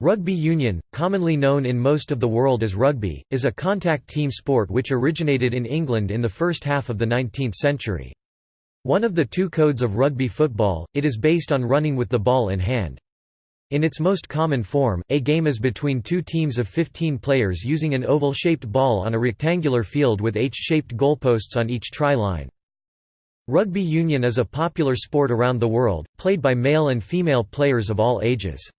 Rugby union, commonly known in most of the world as rugby, is a contact team sport which originated in England in the first half of the 19th century. One of the two codes of rugby football, it is based on running with the ball in hand. In its most common form, a game is between two teams of 15 players using an oval-shaped ball on a rectangular field with H-shaped goalposts on each try-line. Rugby union is a popular sport around the world, played by male and female players of all ages.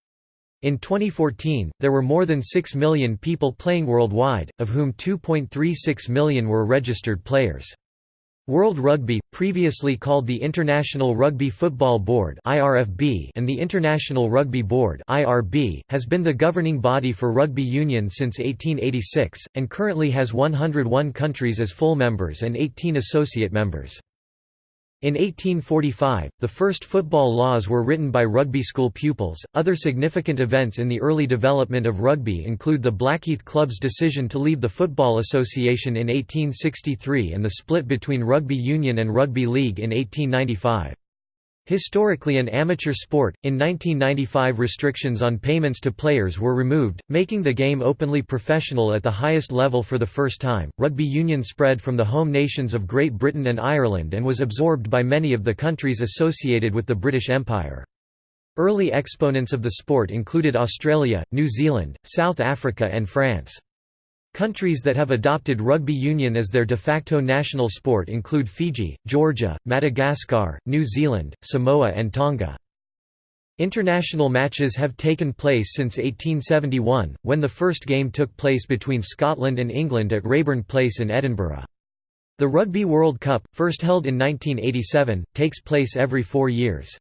In 2014, there were more than 6 million people playing worldwide, of whom 2.36 million were registered players. World Rugby, previously called the International Rugby Football Board (IRFB) and the International Rugby Board (IRB), has been the governing body for rugby union since 1886 and currently has 101 countries as full members and 18 associate members. In 1845, the first football laws were written by rugby school pupils. Other significant events in the early development of rugby include the Blackheath Club's decision to leave the Football Association in 1863 and the split between rugby union and rugby league in 1895. Historically an amateur sport, in 1995 restrictions on payments to players were removed, making the game openly professional at the highest level for the first time. Rugby union spread from the home nations of Great Britain and Ireland and was absorbed by many of the countries associated with the British Empire. Early exponents of the sport included Australia, New Zealand, South Africa and France. Countries that have adopted rugby union as their de facto national sport include Fiji, Georgia, Madagascar, New Zealand, Samoa and Tonga. International matches have taken place since 1871, when the first game took place between Scotland and England at Raeburn Place in Edinburgh. The Rugby World Cup, first held in 1987, takes place every four years.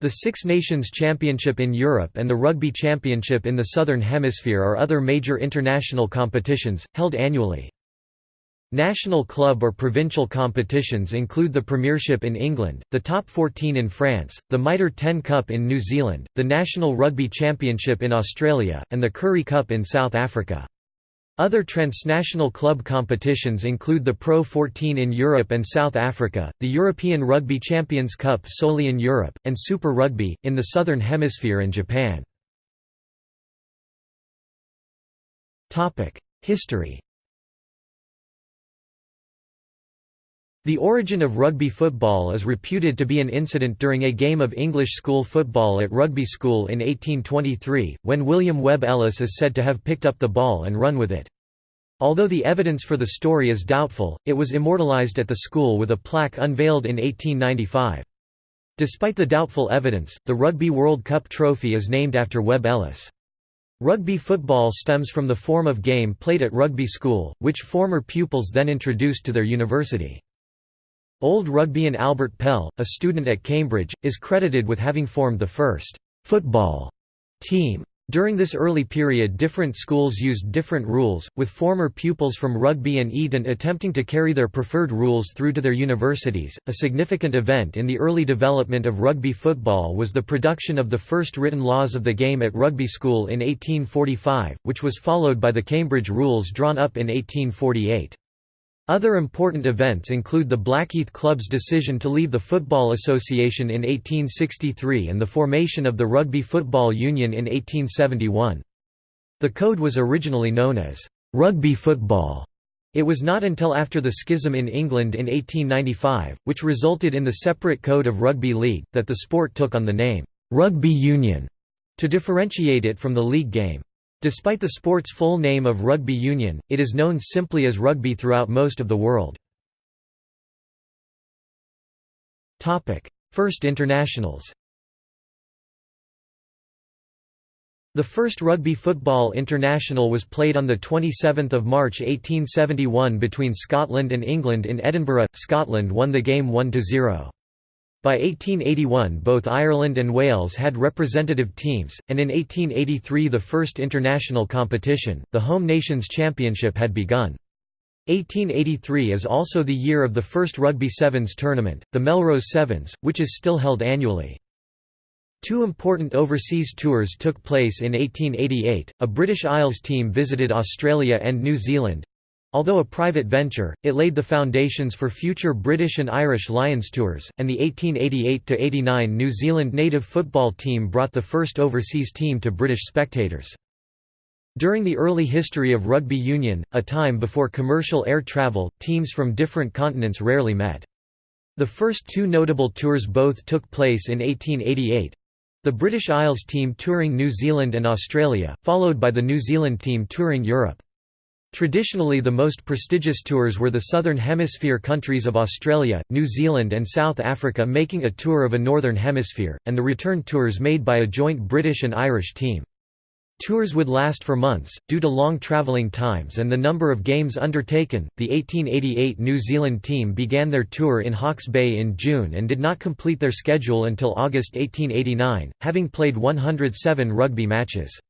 The Six Nations Championship in Europe and the Rugby Championship in the Southern Hemisphere are other major international competitions, held annually. National club or provincial competitions include the Premiership in England, the Top 14 in France, the Mitre 10 Cup in New Zealand, the National Rugby Championship in Australia, and the Currie Cup in South Africa. Other transnational club competitions include the Pro 14 in Europe and South Africa, the European Rugby Champions Cup solely in Europe, and Super Rugby, in the Southern Hemisphere and Japan. History The origin of rugby football is reputed to be an incident during a game of English school football at Rugby School in 1823, when William Webb Ellis is said to have picked up the ball and run with it. Although the evidence for the story is doubtful, it was immortalized at the school with a plaque unveiled in 1895. Despite the doubtful evidence, the Rugby World Cup trophy is named after Webb Ellis. Rugby football stems from the form of game played at rugby school, which former pupils then introduced to their university. Old Rugbeian Albert Pell, a student at Cambridge, is credited with having formed the first «football» team. During this early period different schools used different rules, with former pupils from Rugby and Eton attempting to carry their preferred rules through to their universities. A significant event in the early development of rugby football was the production of the first written laws of the game at rugby school in 1845, which was followed by the Cambridge rules drawn up in 1848. Other important events include the Blackheath Club's decision to leave the Football Association in 1863 and the formation of the Rugby Football Union in 1871. The code was originally known as «rugby football». It was not until after the schism in England in 1895, which resulted in the separate code of rugby league, that the sport took on the name «rugby union» to differentiate it from the league game. Despite the sport's full name of rugby union, it is known simply as rugby throughout most of the world. First internationals The first rugby football international was played on 27 March 1871 between Scotland and England in Edinburgh. Scotland won the game 1–0. By 1881 both Ireland and Wales had representative teams, and in 1883 the first international competition, the Home Nations Championship had begun. 1883 is also the year of the first Rugby Sevens tournament, the Melrose Sevens, which is still held annually. Two important overseas tours took place in 1888, a British Isles team visited Australia and New Zealand, Although a private venture, it laid the foundations for future British and Irish Lions tours, and the 1888–89 New Zealand native football team brought the first overseas team to British spectators. During the early history of rugby union, a time before commercial air travel, teams from different continents rarely met. The first two notable tours both took place in 1888. The British Isles team touring New Zealand and Australia, followed by the New Zealand team touring Europe. Traditionally the most prestigious tours were the Southern Hemisphere countries of Australia, New Zealand and South Africa making a tour of a Northern Hemisphere, and the return tours made by a joint British and Irish team. Tours would last for months, due to long travelling times and the number of games undertaken. The 1888 New Zealand team began their tour in Hawke's Bay in June and did not complete their schedule until August 1889, having played 107 rugby matches.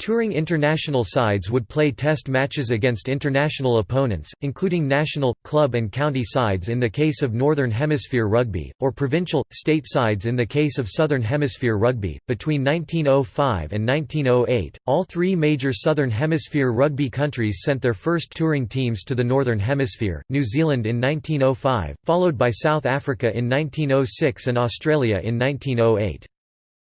Touring international sides would play test matches against international opponents, including national, club and county sides in the case of Northern Hemisphere rugby, or provincial, state sides in the case of Southern Hemisphere rugby. Between 1905 and 1908, all three major Southern Hemisphere rugby countries sent their first touring teams to the Northern Hemisphere, New Zealand in 1905, followed by South Africa in 1906 and Australia in 1908.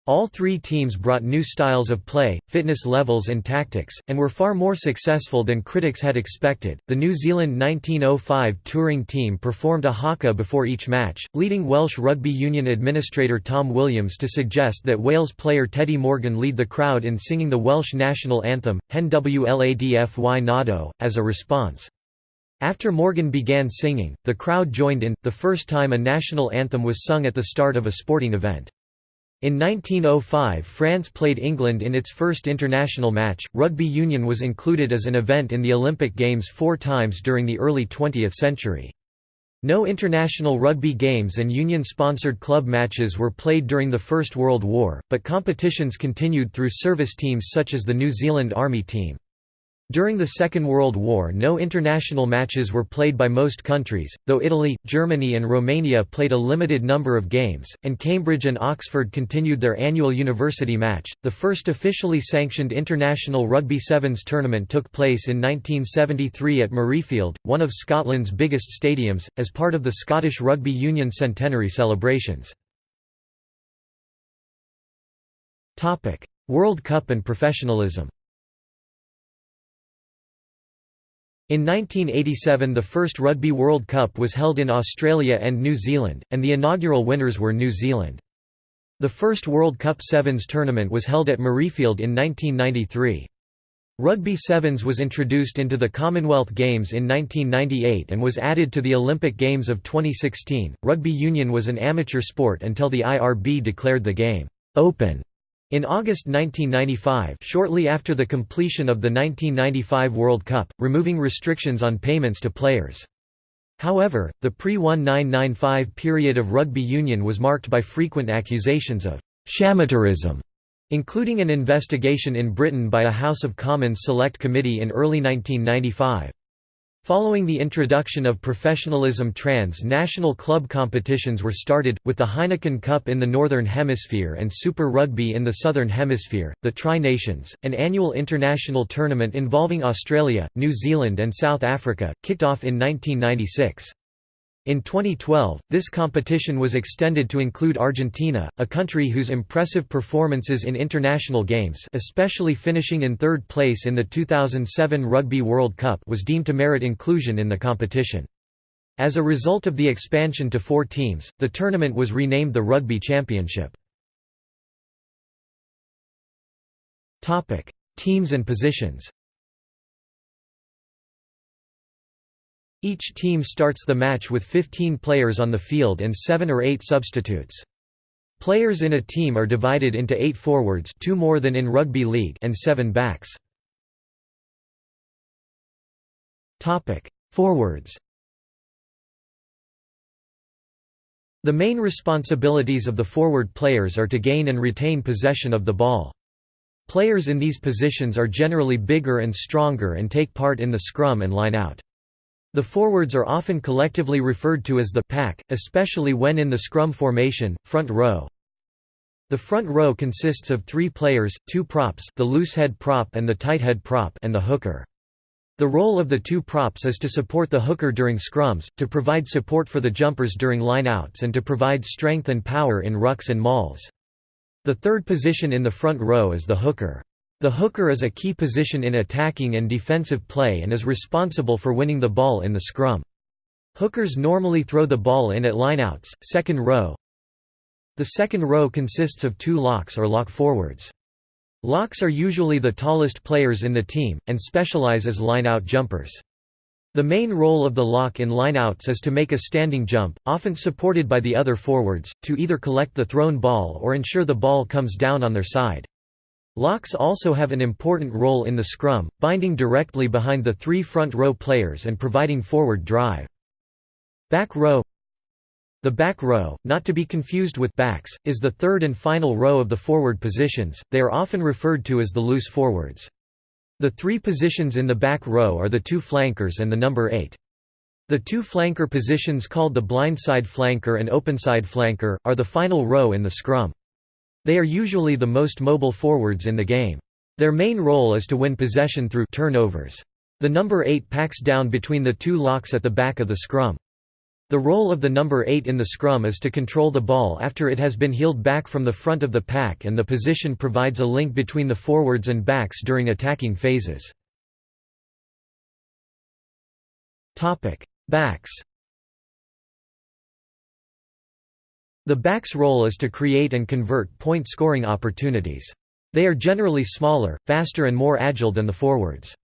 All three teams brought new styles of play, fitness levels, and tactics, and were far more successful than critics had expected. The New Zealand 1905 touring team performed a haka before each match, leading Welsh Rugby Union administrator Tom Williams to suggest that Wales player Teddy Morgan lead the crowd in singing the Welsh national anthem, Hen Wlad Fy Nhadau, as a response. After Morgan began singing, the crowd joined in, the first time a national anthem was sung at the start of a sporting event. In 1905 France played England in its first international match. Rugby union was included as an event in the Olympic Games four times during the early 20th century. No international rugby games and union-sponsored club matches were played during the First World War, but competitions continued through service teams such as the New Zealand Army team. During the Second World War no international matches were played by most countries, though Italy, Germany and Romania played a limited number of games, and Cambridge and Oxford continued their annual university match. The first officially sanctioned international rugby sevens tournament took place in 1973 at Murrayfield, one of Scotland's biggest stadiums, as part of the Scottish Rugby Union centenary celebrations. World Cup and professionalism In 1987 the first Rugby World Cup was held in Australia and New Zealand, and the inaugural winners were New Zealand. The first World Cup Sevens tournament was held at Murrayfield in 1993. Rugby Sevens was introduced into the Commonwealth Games in 1998 and was added to the Olympic Games of 2016. Rugby union was an amateur sport until the IRB declared the game open in August 1995 shortly after the completion of the 1995 World Cup, removing restrictions on payments to players. However, the pre-1995 period of rugby union was marked by frequent accusations of «shamateurism», including an investigation in Britain by a House of Commons Select Committee in early 1995. Following the introduction of professionalism trans-national club competitions were started, with the Heineken Cup in the Northern Hemisphere and Super Rugby in the Southern Hemisphere. The Tri-Nations, an annual international tournament involving Australia, New Zealand and South Africa, kicked off in 1996. In 2012, this competition was extended to include Argentina, a country whose impressive performances in international games especially finishing in third place in the 2007 Rugby World Cup was deemed to merit inclusion in the competition. As a result of the expansion to four teams, the tournament was renamed the Rugby Championship. Teams and positions Each team starts the match with 15 players on the field and 7 or 8 substitutes. Players in a team are divided into 8 forwards two more than in rugby league and 7 backs. Forwards The main responsibilities of the forward players are to gain and retain possession of the ball. Players in these positions are generally bigger and stronger and take part in the scrum and line-out. The forwards are often collectively referred to as the pack, especially when in the scrum formation, front row. The front row consists of three players, two props the loose head prop and the tight head prop and the hooker. The role of the two props is to support the hooker during scrums, to provide support for the jumpers during lineouts and to provide strength and power in rucks and mauls. The third position in the front row is the hooker. The hooker is a key position in attacking and defensive play and is responsible for winning the ball in the scrum. Hookers normally throw the ball in at lineouts, second row. The second row consists of two locks or lock forwards. Locks are usually the tallest players in the team, and specialize as line-out jumpers. The main role of the lock in lineouts is to make a standing jump, often supported by the other forwards, to either collect the thrown ball or ensure the ball comes down on their side. Locks also have an important role in the scrum, binding directly behind the three front row players and providing forward drive. Back row the back row, not to be confused with backs, is the third and final row of the forward positions, they are often referred to as the loose forwards. The three positions in the back row are the two flankers and the number 8. The two flanker positions called the blindside flanker and openside flanker, are the final row in the scrum. They are usually the most mobile forwards in the game. Their main role is to win possession through turnovers. The number 8 packs down between the two locks at the back of the scrum. The role of the number 8 in the scrum is to control the ball after it has been heeled back from the front of the pack and the position provides a link between the forwards and backs during attacking phases. Backs The back's role is to create and convert point-scoring opportunities. They are generally smaller, faster and more agile than the forwards.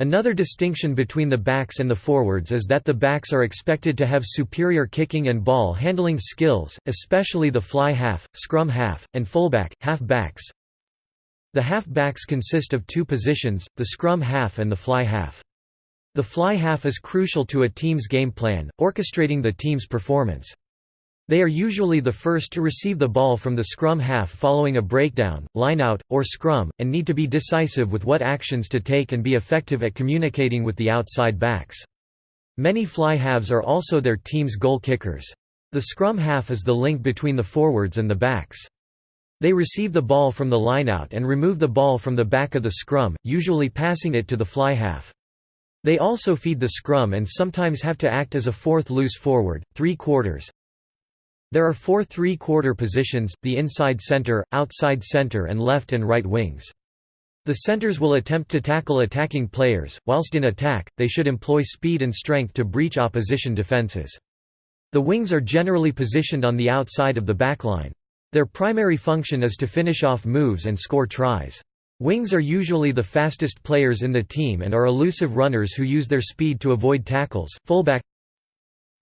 Another distinction between the backs and the forwards is that the backs are expected to have superior kicking and ball handling skills, especially the fly half, scrum half, and fullback, half backs. The half backs consist of two positions, the scrum half and the fly half. The fly half is crucial to a team's game plan, orchestrating the team's performance. They are usually the first to receive the ball from the scrum half following a breakdown, lineout, or scrum, and need to be decisive with what actions to take and be effective at communicating with the outside backs. Many fly halves are also their team's goal kickers. The scrum half is the link between the forwards and the backs. They receive the ball from the lineout and remove the ball from the back of the scrum, usually passing it to the fly half. They also feed the scrum and sometimes have to act as a fourth loose forward, three quarters, there are four three-quarter positions, the inside center, outside center and left and right wings. The centers will attempt to tackle attacking players, whilst in attack, they should employ speed and strength to breach opposition defenses. The wings are generally positioned on the outside of the backline. Their primary function is to finish off moves and score tries. Wings are usually the fastest players in the team and are elusive runners who use their speed to avoid tackles. Fullback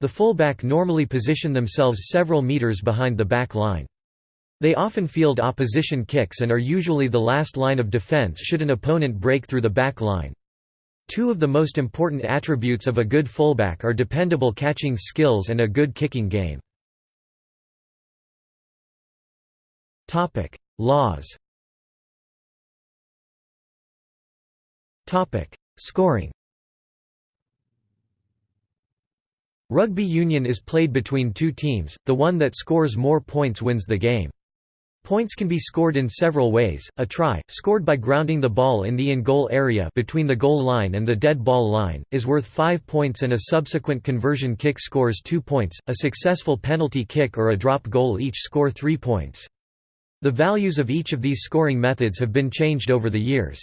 the fullback normally position themselves several meters behind the back line. They often field opposition kicks and are usually the last line of defense should an opponent break through the back line. Two of the most important attributes of a good fullback are dependable catching skills and a good kicking game. Laws Scoring Rugby union is played between two teams, the one that scores more points wins the game. Points can be scored in several ways, a try, scored by grounding the ball in the in-goal area between the goal line and the dead ball line, is worth 5 points and a subsequent conversion kick scores 2 points, a successful penalty kick or a drop goal each score 3 points. The values of each of these scoring methods have been changed over the years.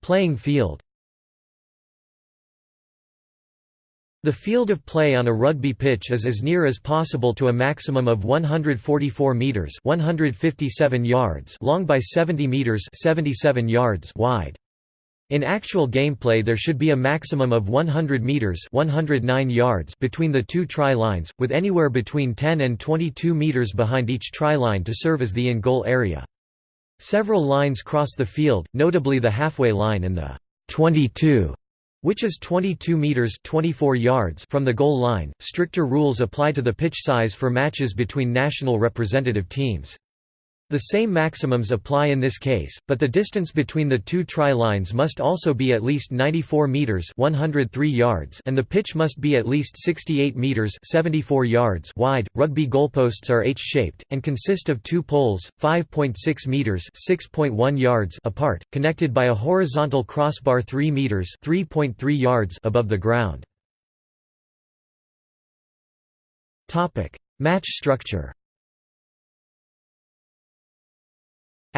Playing field The field of play on a rugby pitch is as near as possible to a maximum of 144 meters (157 yards) long by 70 meters (77 yards) wide. In actual gameplay there should be a maximum of 100 meters (109 yards) between the two try lines, with anywhere between 10 and 22 meters behind each try line to serve as the in-goal area. Several lines cross the field, notably the halfway line and the 22 which is 22 meters 24 yards from the goal line. Stricter rules apply to the pitch size for matches between national representative teams. The same maximums apply in this case, but the distance between the two try lines must also be at least 94 meters (103 yards) and the pitch must be at least 68 meters (74 yards) wide. Rugby goalposts are H-shaped and consist of two poles, 5.6 meters (6.1 yards) apart, connected by a horizontal crossbar 3 meters (3.3 yards) above the ground. Topic: Match structure.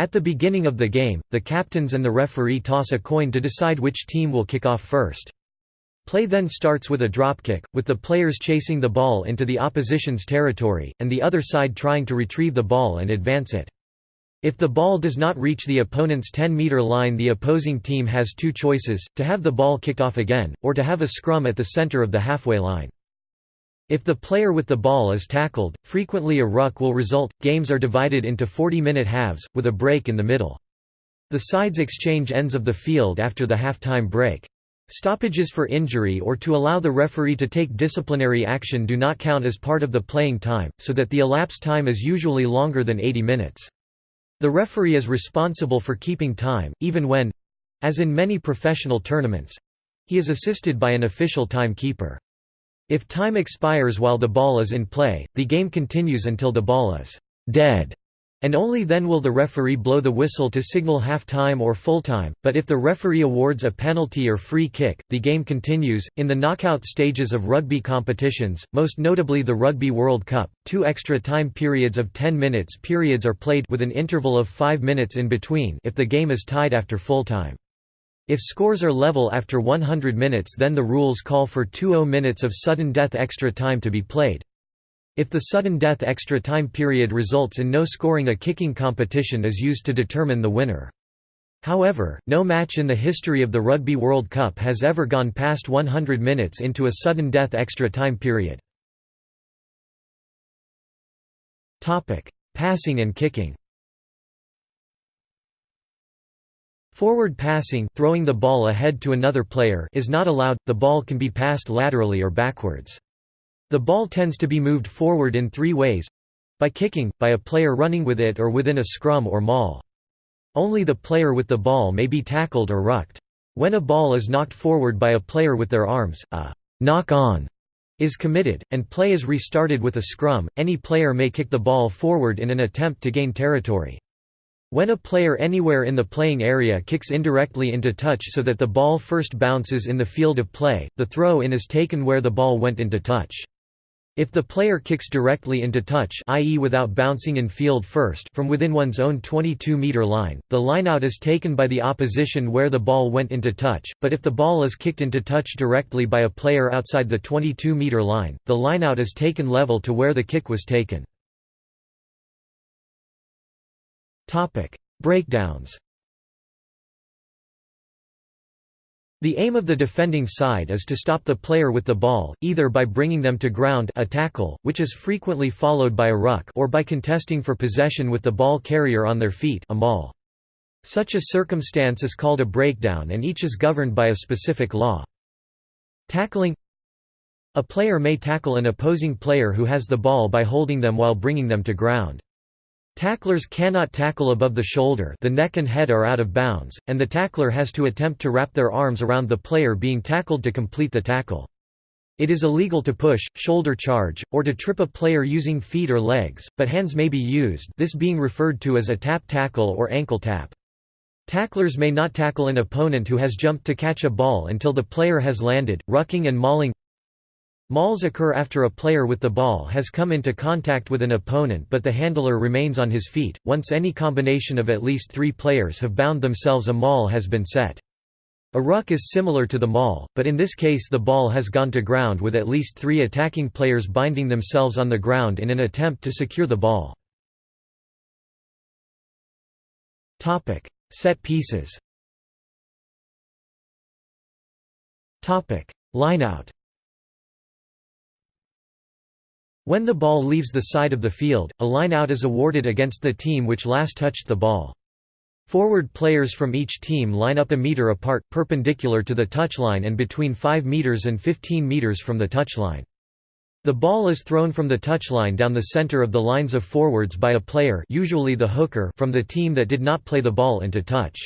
At the beginning of the game, the captains and the referee toss a coin to decide which team will kick off first. Play then starts with a dropkick, with the players chasing the ball into the opposition's territory, and the other side trying to retrieve the ball and advance it. If the ball does not reach the opponent's 10-meter line the opposing team has two choices, to have the ball kicked off again, or to have a scrum at the center of the halfway line. If the player with the ball is tackled, frequently a ruck will result. Games are divided into 40-minute halves, with a break in the middle. The sides exchange ends of the field after the half-time break. Stoppages for injury or to allow the referee to take disciplinary action do not count as part of the playing time, so that the elapsed time is usually longer than 80 minutes. The referee is responsible for keeping time, even when—as in many professional tournaments—he is assisted by an official timekeeper. If time expires while the ball is in play, the game continues until the ball is «dead», and only then will the referee blow the whistle to signal half-time or full-time, but if the referee awards a penalty or free kick, the game continues. In the knockout stages of rugby competitions, most notably the Rugby World Cup, two extra time periods of 10 minutes periods are played with an interval of 5 minutes in between if the game is tied after full-time. If scores are level after 100 minutes then the rules call for 20 minutes of sudden death extra time to be played. If the sudden death extra time period results in no scoring a kicking competition is used to determine the winner. However, no match in the history of the Rugby World Cup has ever gone past 100 minutes into a sudden death extra time period. Passing and kicking Forward passing throwing the ball ahead to another player is not allowed, the ball can be passed laterally or backwards. The ball tends to be moved forward in three ways by kicking, by a player running with it or within a scrum or maul. Only the player with the ball may be tackled or rucked. When a ball is knocked forward by a player with their arms, a knock-on is committed, and play is restarted with a scrum, any player may kick the ball forward in an attempt to gain territory. When a player anywhere in the playing area kicks indirectly into touch so that the ball first bounces in the field of play, the throw-in is taken where the ball went into touch. If the player kicks directly into touch i.e. without bouncing in field first from within one's own 22-meter line, the lineout is taken by the opposition where the ball went into touch, but if the ball is kicked into touch directly by a player outside the 22-meter line, the lineout is taken level to where the kick was taken. Topic: Breakdowns. The aim of the defending side is to stop the player with the ball, either by bringing them to ground a tackle, which is frequently followed by a ruck or by contesting for possession with the ball carrier on their feet a maul. Such a circumstance is called a breakdown and each is governed by a specific law. Tackling A player may tackle an opposing player who has the ball by holding them while bringing them to ground. Tacklers cannot tackle above the shoulder the neck and head are out of bounds, and the tackler has to attempt to wrap their arms around the player being tackled to complete the tackle. It is illegal to push, shoulder charge, or to trip a player using feet or legs, but hands may be used this being referred to as a tap tackle or ankle tap. Tacklers may not tackle an opponent who has jumped to catch a ball until the player has landed, rucking and mauling Mauls occur after a player with the ball has come into contact with an opponent but the handler remains on his feet. Once any combination of at least three players have bound themselves a maul has been set. A ruck is similar to the maul, but in this case the ball has gone to ground with at least three attacking players binding themselves on the ground in an attempt to secure the ball. Set pieces Lineout When the ball leaves the side of the field, a line-out is awarded against the team which last touched the ball. Forward players from each team line up a meter apart, perpendicular to the touchline and between 5 meters and 15 meters from the touchline. The ball is thrown from the touchline down the center of the lines of forwards by a player usually the hooker from the team that did not play the ball into touch.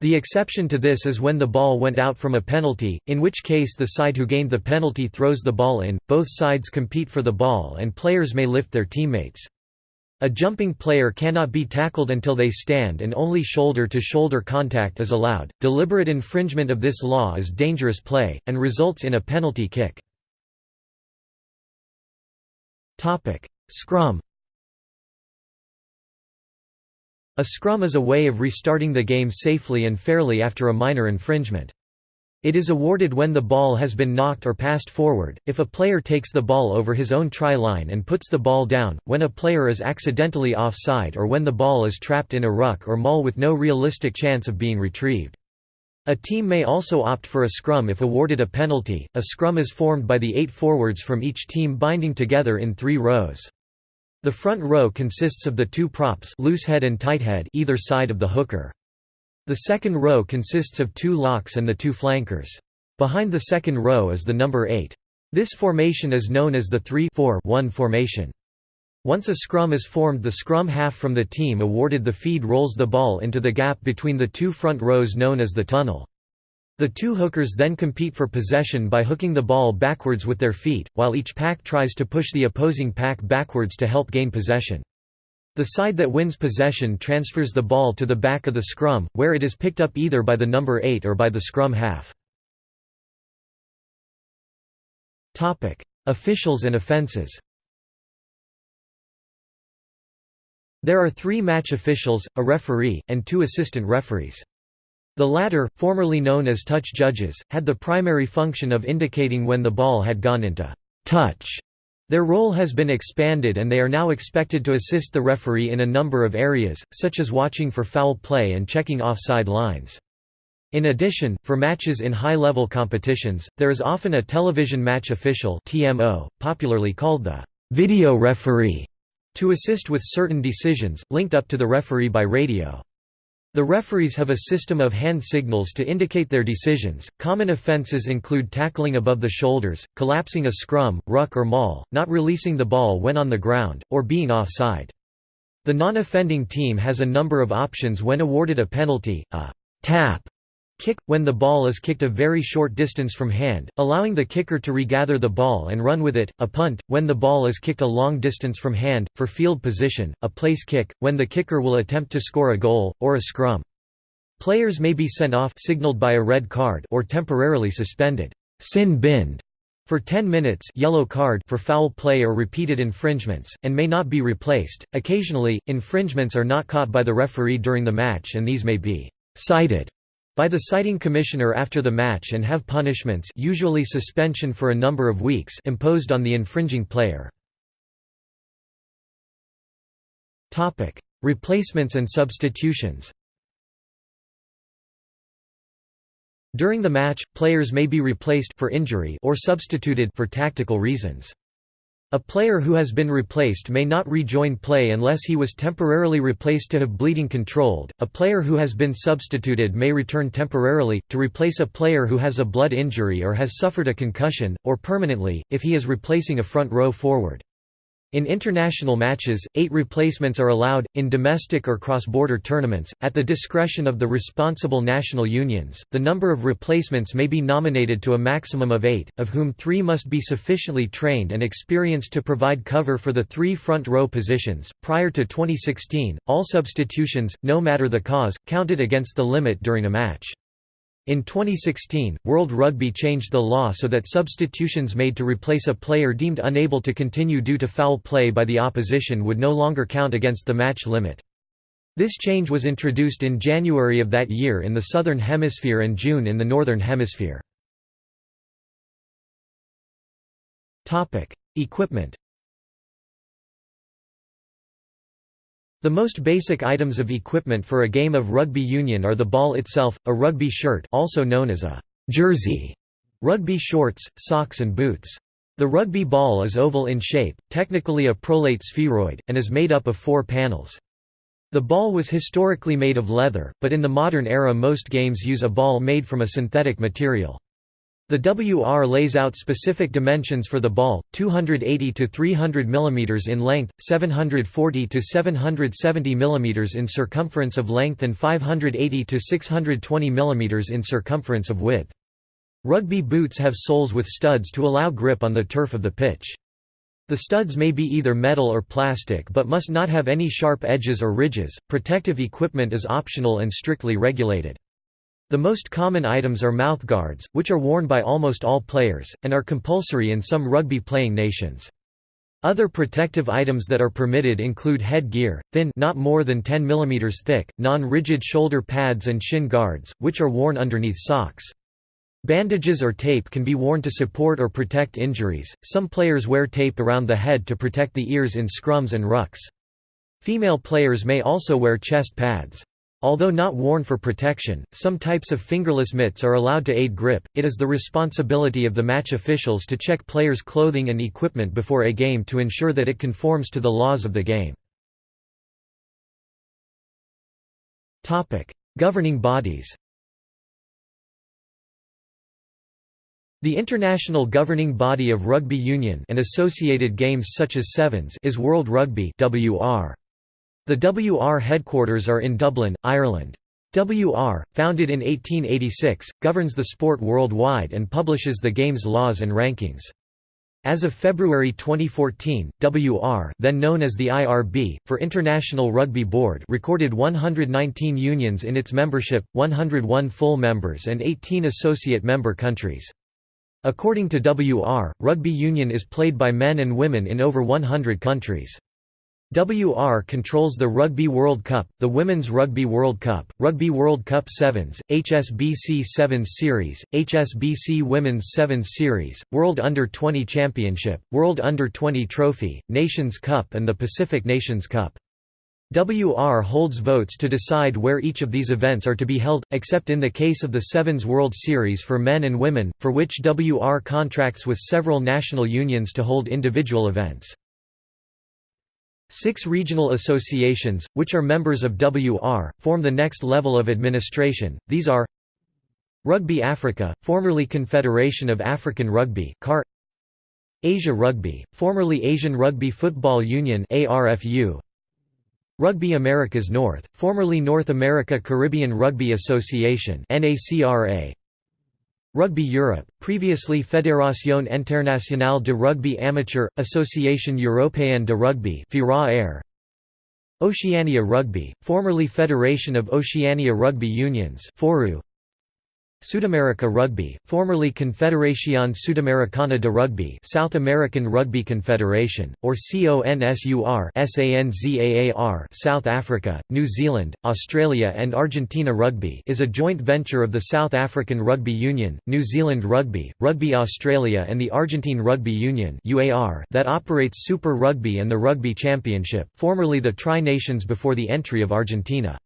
The exception to this is when the ball went out from a penalty, in which case the side who gained the penalty throws the ball in, both sides compete for the ball and players may lift their teammates. A jumping player cannot be tackled until they stand and only shoulder-to-shoulder -shoulder contact is allowed. Deliberate infringement of this law is dangerous play, and results in a penalty kick. Scrum A scrum is a way of restarting the game safely and fairly after a minor infringement. It is awarded when the ball has been knocked or passed forward, if a player takes the ball over his own try line and puts the ball down, when a player is accidentally offside or when the ball is trapped in a ruck or maul with no realistic chance of being retrieved. A team may also opt for a scrum if awarded a penalty. A scrum is formed by the eight forwards from each team binding together in three rows. The front row consists of the two props loosehead and tighthead either side of the hooker. The second row consists of two locks and the two flankers. Behind the second row is the number 8. This formation is known as the 3-4-1 formation. Once a scrum is formed the scrum half from the team awarded the feed rolls the ball into the gap between the two front rows known as the tunnel. The two hookers then compete for possession by hooking the ball backwards with their feet, while each pack tries to push the opposing pack backwards to help gain possession. The side that wins possession transfers the ball to the back of the scrum, where it is picked up either by the number 8 or by the scrum half. Officials and offences There are three match officials, a referee, and two assistant referees. The latter, formerly known as touch judges, had the primary function of indicating when the ball had gone into touch. Their role has been expanded and they are now expected to assist the referee in a number of areas, such as watching for foul play and checking offside lines. In addition, for matches in high-level competitions, there is often a television match official TMO, popularly called the video referee, to assist with certain decisions, linked up to the referee by radio. The referees have a system of hand signals to indicate their decisions. Common offenses include tackling above the shoulders, collapsing a scrum, ruck or maul, not releasing the ball when on the ground, or being offside. The non-offending team has a number of options when awarded a penalty, a tap Kick – when the ball is kicked a very short distance from hand, allowing the kicker to regather the ball and run with it, a punt – when the ball is kicked a long distance from hand, for field position, a place kick – when the kicker will attempt to score a goal, or a scrum. Players may be sent off signaled by a red card or temporarily suspended sin binned for 10 minutes yellow card for foul play or repeated infringements, and may not be replaced. Occasionally, infringements are not caught by the referee during the match and these may be cited by the citing commissioner after the match and have punishments usually suspension for a number of weeks imposed on the infringing player. Replacements and substitutions During the match, players may be replaced for injury or substituted for tactical reasons. A player who has been replaced may not rejoin play unless he was temporarily replaced to have bleeding controlled. A player who has been substituted may return temporarily, to replace a player who has a blood injury or has suffered a concussion, or permanently, if he is replacing a front row forward. In international matches, eight replacements are allowed, in domestic or cross-border tournaments, at the discretion of the responsible national unions. The number of replacements may be nominated to a maximum of eight, of whom three must be sufficiently trained and experienced to provide cover for the three front row positions. Prior to 2016, all substitutions, no matter the cause, counted against the limit during a match. In 2016, World Rugby changed the law so that substitutions made to replace a player deemed unable to continue due to foul play by the opposition would no longer count against the match limit. This change was introduced in January of that year in the Southern Hemisphere and June in the Northern Hemisphere. Equipment The most basic items of equipment for a game of rugby union are the ball itself, a rugby shirt also known as a jersey, rugby shorts, socks and boots. The rugby ball is oval in shape, technically a prolate spheroid, and is made up of four panels. The ball was historically made of leather, but in the modern era most games use a ball made from a synthetic material. The WR lays out specific dimensions for the ball, 280 to 300 mm in length, 740 to 770 mm in circumference of length and 580 to 620 mm in circumference of width. Rugby boots have soles with studs to allow grip on the turf of the pitch. The studs may be either metal or plastic but must not have any sharp edges or ridges. Protective equipment is optional and strictly regulated. The most common items are mouthguards, which are worn by almost all players, and are compulsory in some rugby-playing nations. Other protective items that are permitted include headgear, thin not more than 10 mm thick, non-rigid shoulder pads and shin guards, which are worn underneath socks. Bandages or tape can be worn to support or protect injuries. Some players wear tape around the head to protect the ears in scrums and rucks. Female players may also wear chest pads. Although not worn for protection, some types of fingerless mitts are allowed to aid grip. It is the responsibility of the match officials to check players' clothing and equipment before a game to ensure that it conforms to the laws of the game. Topic: Governing bodies. The international governing body of rugby union and associated games such as sevens is World Rugby (WR). The WR headquarters are in Dublin, Ireland. WR, founded in 1886, governs the sport worldwide and publishes the game's laws and rankings. As of February 2014, WR then known as the IRB, for International Rugby Board recorded 119 unions in its membership, 101 full members and 18 associate member countries. According to WR, rugby union is played by men and women in over 100 countries. WR controls the Rugby World Cup, the Women's Rugby World Cup, Rugby World Cup Sevens, HSBC Sevens Series, HSBC Women's Sevens Series, World Under-20 Championship, World Under-20 Trophy, Nations Cup and the Pacific Nations Cup. WR holds votes to decide where each of these events are to be held, except in the case of the Sevens World Series for men and women, for which WR contracts with several national unions to hold individual events. Six regional associations, which are members of WR, form the next level of administration, these are Rugby Africa, formerly Confederation of African Rugby CAR Asia Rugby, formerly Asian Rugby Football Union ARFU Rugby Americas North, formerly North America Caribbean Rugby Association NACRA Rugby Europe, previously Fédération Internationale de Rugby Amateur, Association Européenne de Rugby Oceania Rugby, formerly Federation of Oceania Rugby Unions Sudamerica Rugby, formerly Confederación Sudamericana de Rugby South American Rugby Confederation, or CONSUR South Africa, New Zealand, Australia and Argentina Rugby is a joint venture of the South African Rugby Union, New Zealand Rugby, Rugby Australia and the Argentine Rugby Union that operates Super Rugby and the Rugby Championship, formerly the Tri-Nations before the entry of Argentina.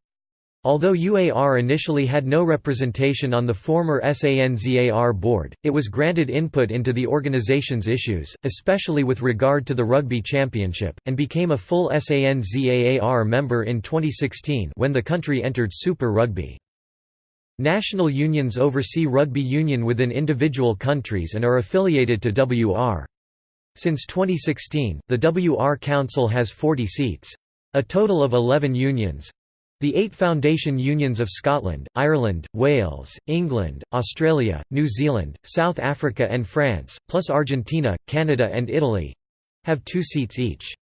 Although UAR initially had no representation on the former SANZAAR board, it was granted input into the organization's issues, especially with regard to the Rugby Championship, and became a full SANZAAR member in 2016 when the country entered Super Rugby. National unions oversee rugby union within individual countries and are affiliated to WR. Since 2016, the WR Council has 40 seats. A total of 11 unions, the eight foundation unions of Scotland, Ireland, Wales, England, Australia, New Zealand, South Africa and France, plus Argentina, Canada and Italy—have two seats each.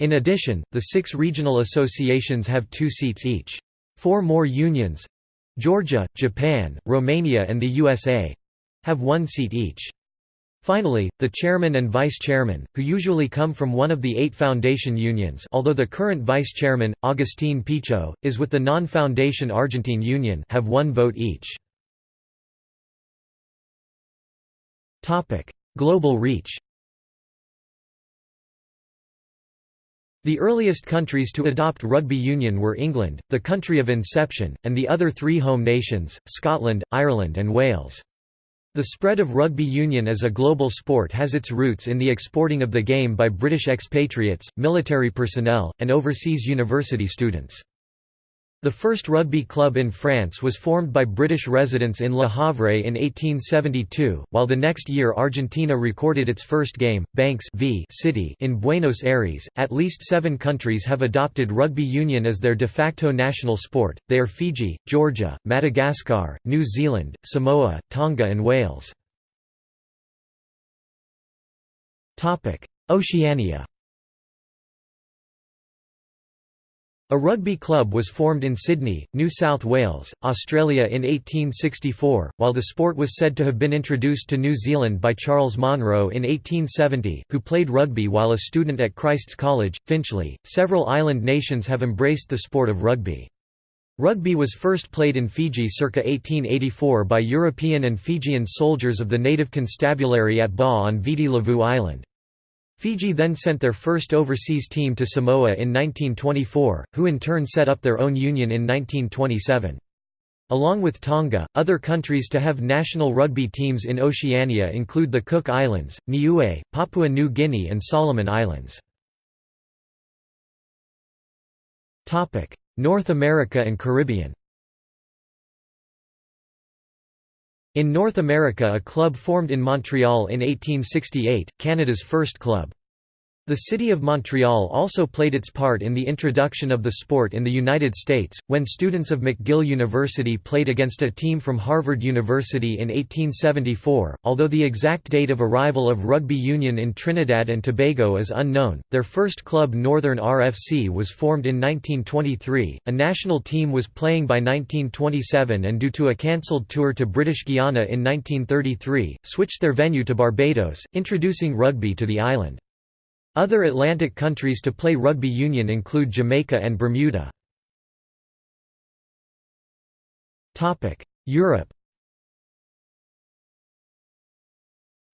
In addition, the six regional associations have two seats each. Four more unions—Georgia, Japan, Romania and the USA—have one seat each. Finally, the chairman and vice-chairman, who usually come from one of the eight foundation unions although the current vice-chairman, Agustín Pichot, is with the non-foundation Argentine Union have one vote each. Global reach The earliest countries to adopt rugby union were England, the country of inception, and the other three home nations, Scotland, Ireland and Wales. The spread of rugby union as a global sport has its roots in the exporting of the game by British expatriates, military personnel, and overseas university students. The first rugby club in France was formed by British residents in Le Havre in 1872, while the next year Argentina recorded its first game, Banks v City in Buenos Aires. At least seven countries have adopted rugby union as their de facto national sport, they are Fiji, Georgia, Madagascar, New Zealand, Samoa, Tonga and Wales. Oceania A rugby club was formed in Sydney, New South Wales, Australia in 1864, while the sport was said to have been introduced to New Zealand by Charles Monro in 1870, who played rugby while a student at Christ's College, Finchley. Several island nations have embraced the sport of rugby. Rugby was first played in Fiji circa 1884 by European and Fijian soldiers of the native constabulary at Ba on Viti Levu Island. Fiji then sent their first overseas team to Samoa in 1924, who in turn set up their own union in 1927. Along with Tonga, other countries to have national rugby teams in Oceania include the Cook Islands, Niue, Papua New Guinea and Solomon Islands. North America and Caribbean In North America a club formed in Montreal in 1868, Canada's first club. The city of Montreal also played its part in the introduction of the sport in the United States, when students of McGill University played against a team from Harvard University in 1874. Although the exact date of arrival of rugby union in Trinidad and Tobago is unknown, their first club Northern RFC was formed in 1923. A national team was playing by 1927 and due to a cancelled tour to British Guiana in 1933, switched their venue to Barbados, introducing rugby to the island. Other Atlantic countries to play rugby union include Jamaica and Bermuda. Europe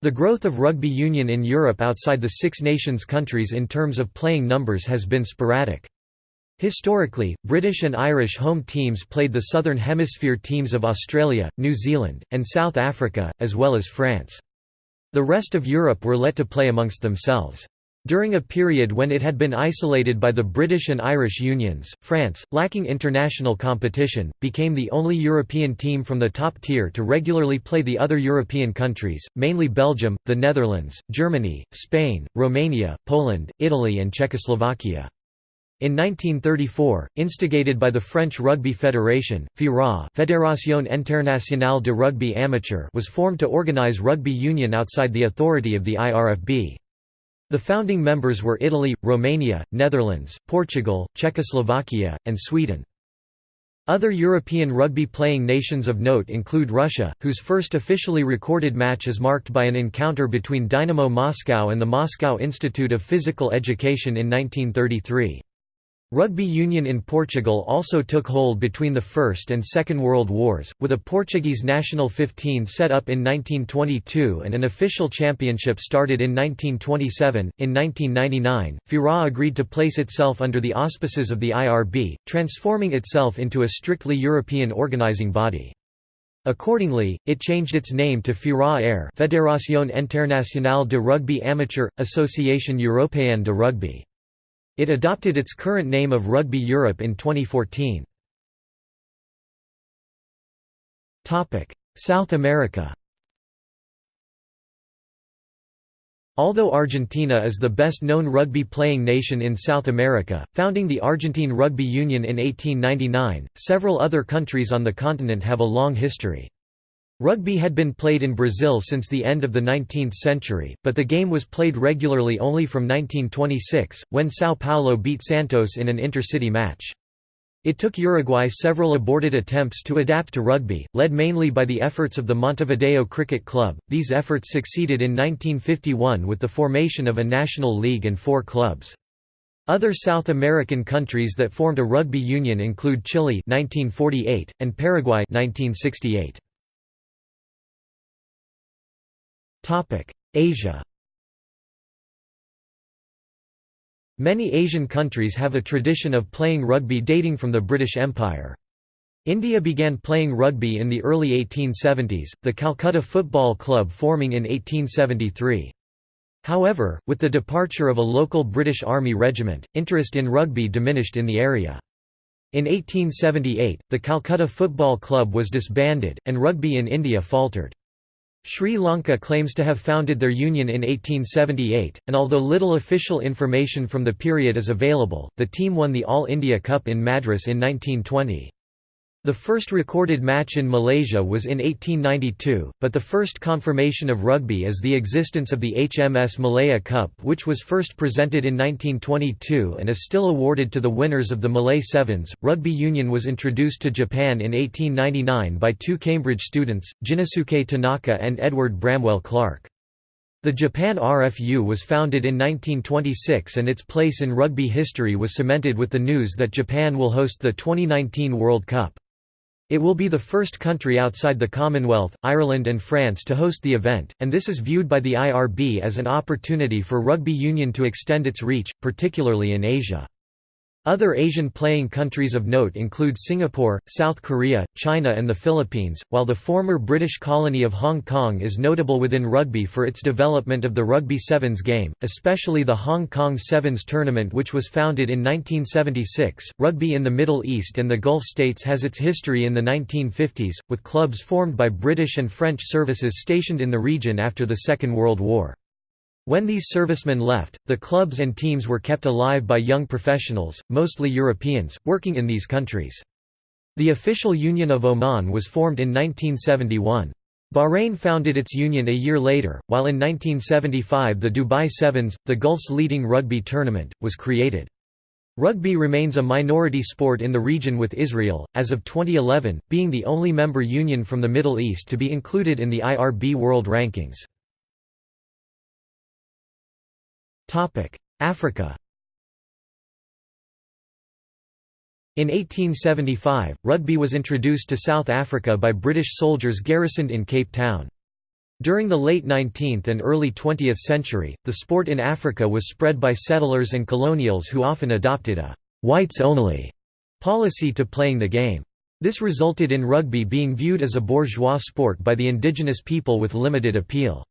The growth of rugby union in Europe outside the Six Nations countries in terms of playing numbers has been sporadic. Historically, British and Irish home teams played the Southern Hemisphere teams of Australia, New Zealand, and South Africa, as well as France. The rest of Europe were let to play amongst themselves. During a period when it had been isolated by the British and Irish unions, France, lacking international competition, became the only European team from the top tier to regularly play the other European countries, mainly Belgium, the Netherlands, Germany, Spain, Romania, Poland, Italy and Czechoslovakia. In 1934, instigated by the French Rugby Federation, FIRA Fédération Internationale de Rugby Amateur was formed to organize rugby union outside the authority of the IRFB. The founding members were Italy, Romania, Netherlands, Portugal, Czechoslovakia, and Sweden. Other European rugby-playing nations of note include Russia, whose first officially recorded match is marked by an encounter between Dynamo Moscow and the Moscow Institute of Physical Education in 1933. Rugby union in Portugal also took hold between the First and Second World Wars, with a Portuguese national 15 set up in 1922 and an official championship started in 1927. In 1999, FIRA agreed to place itself under the auspices of the IRB, transforming itself into a strictly European organizing body. Accordingly, it changed its name to FIRA-AER Fédération Internationale de Rugby Amateur, Association Européenne de Rugby. It adopted its current name of Rugby Europe in 2014. South America Although Argentina is the best-known rugby-playing nation in South America, founding the Argentine Rugby Union in 1899, several other countries on the continent have a long history. Rugby had been played in Brazil since the end of the 19th century, but the game was played regularly only from 1926, when São Paulo beat Santos in an intercity match. It took Uruguay several aborted attempts to adapt to rugby, led mainly by the efforts of the Montevideo Cricket Club. These efforts succeeded in 1951 with the formation of a national league and four clubs. Other South American countries that formed a rugby union include Chile 1948 and Paraguay 1968. Asia Many Asian countries have a tradition of playing rugby dating from the British Empire. India began playing rugby in the early 1870s, the Calcutta Football Club forming in 1873. However, with the departure of a local British Army regiment, interest in rugby diminished in the area. In 1878, the Calcutta Football Club was disbanded, and rugby in India faltered. Sri Lanka claims to have founded their union in 1878, and although little official information from the period is available, the team won the All India Cup in Madras in 1920. The first recorded match in Malaysia was in 1892, but the first confirmation of rugby is the existence of the HMS Malaya Cup which was first presented in 1922 and is still awarded to the winners of the Malay Sevens. Rugby union was introduced to Japan in 1899 by two Cambridge students, Jinosuke Tanaka and Edward Bramwell Clark. The Japan RFU was founded in 1926 and its place in rugby history was cemented with the news that Japan will host the 2019 World Cup. It will be the first country outside the Commonwealth, Ireland and France to host the event, and this is viewed by the IRB as an opportunity for rugby union to extend its reach, particularly in Asia. Other Asian playing countries of note include Singapore, South Korea, China and the Philippines, while the former British colony of Hong Kong is notable within rugby for its development of the Rugby Sevens game, especially the Hong Kong Sevens tournament which was founded in 1976. Rugby in the Middle East and the Gulf states has its history in the 1950s, with clubs formed by British and French services stationed in the region after the Second World War. When these servicemen left, the clubs and teams were kept alive by young professionals, mostly Europeans, working in these countries. The official Union of Oman was formed in 1971. Bahrain founded its union a year later, while in 1975 the Dubai Sevens, the Gulf's leading rugby tournament, was created. Rugby remains a minority sport in the region with Israel, as of 2011, being the only member union from the Middle East to be included in the IRB World Rankings. Africa In 1875, rugby was introduced to South Africa by British soldiers garrisoned in Cape Town. During the late 19th and early 20th century, the sport in Africa was spread by settlers and colonials who often adopted a «whites-only» policy to playing the game. This resulted in rugby being viewed as a bourgeois sport by the indigenous people with limited appeal.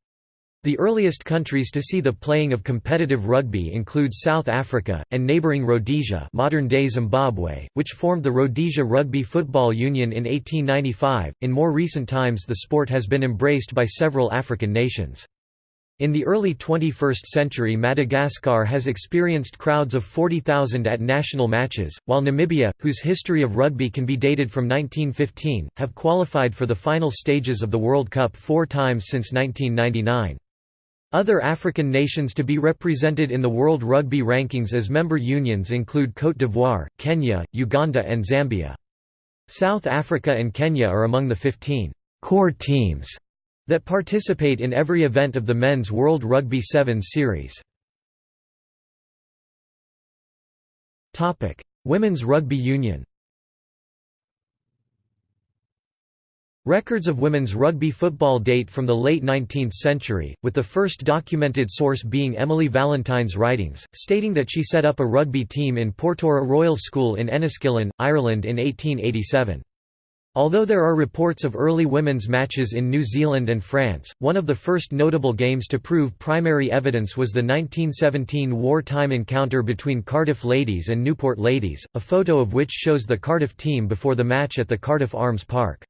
The earliest countries to see the playing of competitive rugby include South Africa, and neighbouring Rhodesia modern-day Zimbabwe, which formed the Rhodesia Rugby Football Union in 1895. In more recent times the sport has been embraced by several African nations. In the early 21st century Madagascar has experienced crowds of 40,000 at national matches, while Namibia, whose history of rugby can be dated from 1915, have qualified for the final stages of the World Cup four times since 1999. Other African nations to be represented in the World Rugby Rankings as member unions include Côte d'Ivoire, Kenya, Uganda and Zambia. South Africa and Kenya are among the 15 «core teams» that participate in every event of the Men's World Rugby Sevens series. Women's Rugby Union Records of women's rugby football date from the late 19th century, with the first documented source being Emily Valentine's writings, stating that she set up a rugby team in Portora Royal School in Enniskillen, Ireland in 1887. Although there are reports of early women's matches in New Zealand and France, one of the first notable games to prove primary evidence was the 1917 wartime encounter between Cardiff Ladies and Newport Ladies, a photo of which shows the Cardiff team before the match at the Cardiff Arms Park.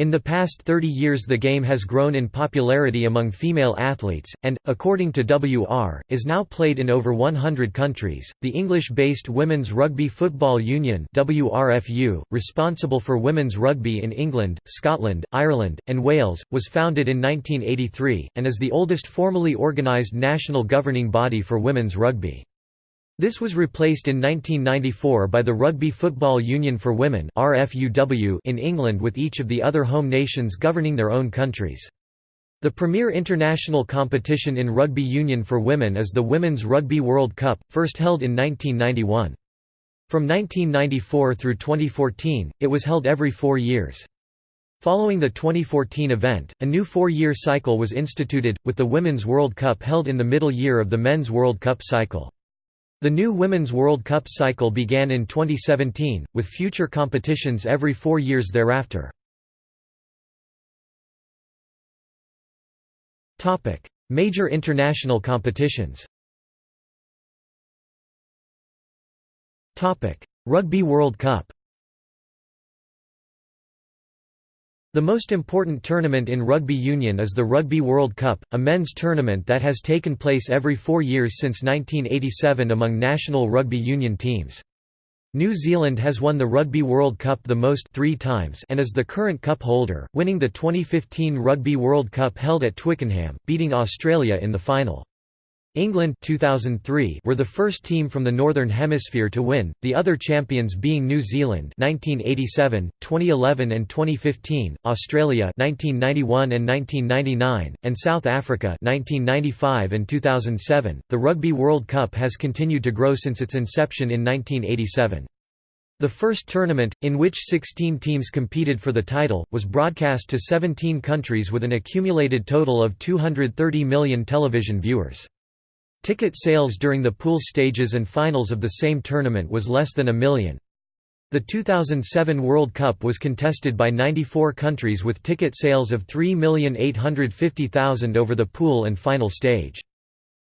In the past 30 years the game has grown in popularity among female athletes, and, according to WR, is now played in over 100 countries. The English-based Women's Rugby Football Union WRFU, responsible for women's rugby in England, Scotland, Ireland, and Wales, was founded in 1983, and is the oldest formally organised national governing body for women's rugby. This was replaced in 1994 by the Rugby Football Union for Women in England with each of the other home nations governing their own countries. The premier international competition in rugby union for women is the Women's Rugby World Cup, first held in 1991. From 1994 through 2014, it was held every four years. Following the 2014 event, a new four-year cycle was instituted, with the Women's World Cup held in the middle year of the Men's World Cup cycle. The new Women's World Cup cycle began in 2017, with future competitions every four years thereafter. Major international competitions Rugby World Cup The most important tournament in rugby union is the Rugby World Cup, a men's tournament that has taken place every four years since 1987 among national rugby union teams. New Zealand has won the Rugby World Cup the most three times and is the current cup holder, winning the 2015 Rugby World Cup held at Twickenham, beating Australia in the final. England 2003 were the first team from the Northern Hemisphere to win, the other champions being New Zealand 1987, 2011 and 2015, Australia 1991 and 1999, and South Africa 1995 and 2007. The Rugby World Cup has continued to grow since its inception in 1987. The first tournament, in which 16 teams competed for the title, was broadcast to 17 countries with an accumulated total of 230 million television viewers. Ticket sales during the pool stages and finals of the same tournament was less than a million. The 2007 World Cup was contested by 94 countries with ticket sales of 3,850,000 over the pool and final stage.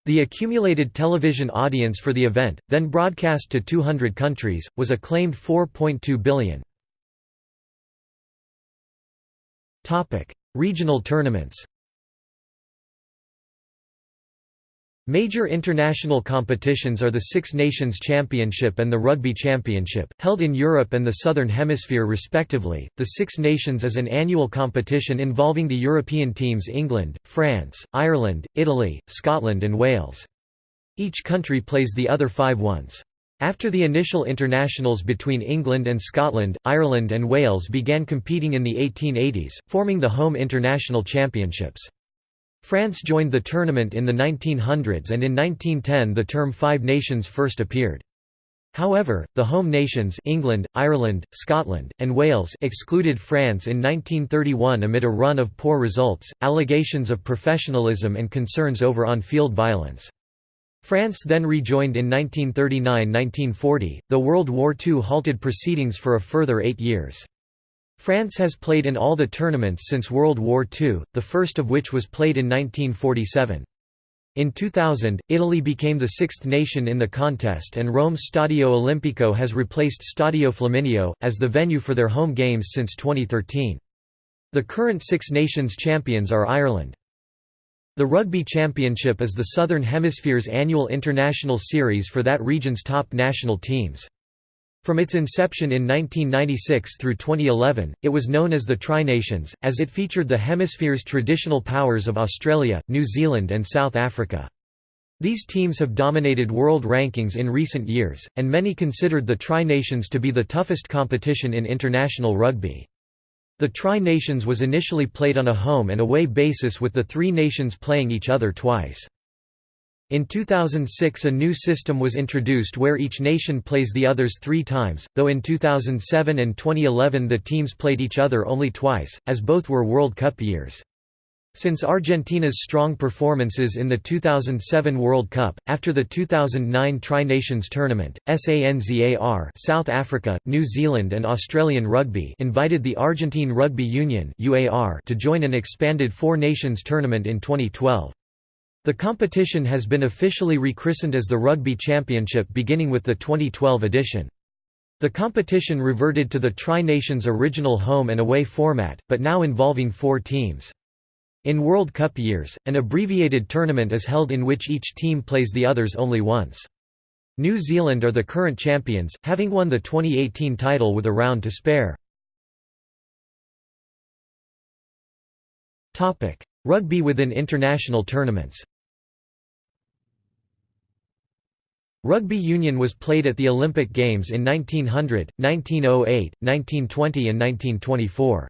The accumulated television audience for the event, then broadcast to 200 countries, was a claimed 4.2 billion. Regional tournaments Major international competitions are the Six Nations Championship and the Rugby Championship, held in Europe and the Southern Hemisphere respectively. The Six Nations is an annual competition involving the European teams England, France, Ireland, Italy, Scotland, and Wales. Each country plays the other five once. After the initial internationals between England and Scotland, Ireland and Wales began competing in the 1880s, forming the home international championships. France joined the tournament in the 1900s and in 1910 the term Five Nations first appeared. However, the home nations England, Ireland, Scotland, and Wales excluded France in 1931 amid a run of poor results, allegations of professionalism and concerns over on-field violence. France then rejoined in 1939–1940, The World War II halted proceedings for a further eight years. France has played in all the tournaments since World War II, the first of which was played in 1947. In 2000, Italy became the sixth nation in the contest and Rome's Stadio Olimpico has replaced Stadio Flaminio, as the venue for their home games since 2013. The current Six Nations champions are Ireland. The Rugby Championship is the Southern Hemisphere's annual international series for that region's top national teams. From its inception in 1996 through 2011, it was known as the Tri-Nations, as it featured the hemisphere's traditional powers of Australia, New Zealand and South Africa. These teams have dominated world rankings in recent years, and many considered the Tri-Nations to be the toughest competition in international rugby. The Tri-Nations was initially played on a home and away basis with the three nations playing each other twice. In 2006 a new system was introduced where each nation plays the others three times, though in 2007 and 2011 the teams played each other only twice, as both were World Cup years. Since Argentina's strong performances in the 2007 World Cup, after the 2009 Tri-Nations Tournament, SANZAR South Africa, New Zealand and Australian Rugby invited the Argentine Rugby Union to join an expanded Four Nations tournament in 2012. The competition has been officially rechristened as the Rugby Championship beginning with the 2012 edition. The competition reverted to the Tri-Nations original home and away format, but now involving four teams. In World Cup years, an abbreviated tournament is held in which each team plays the others only once. New Zealand are the current champions, having won the 2018 title with a round to spare. Rugby within international tournaments Rugby union was played at the Olympic Games in 1900, 1908, 1920 and 1924.